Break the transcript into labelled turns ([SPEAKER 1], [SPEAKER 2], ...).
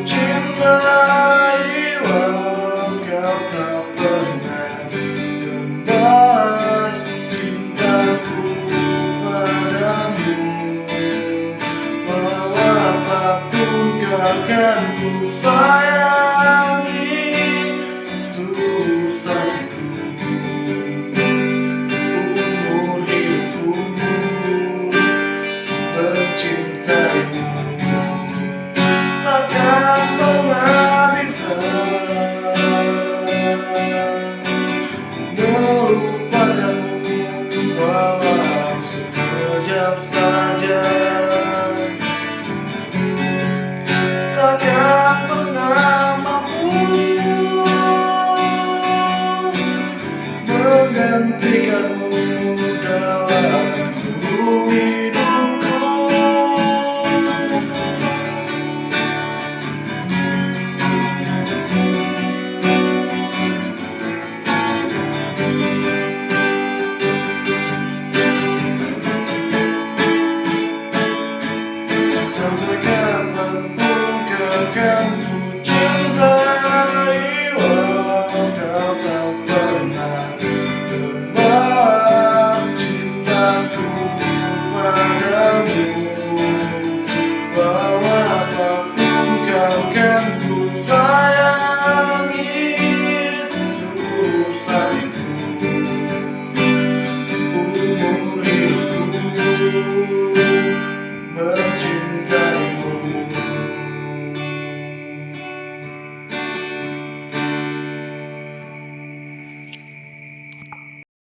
[SPEAKER 1] Cinta walau kau tak pernah gendas cintaku padamu. Walau apa pun akan ku hentikan dalam bumi duka Sampaikan dan menggagalkan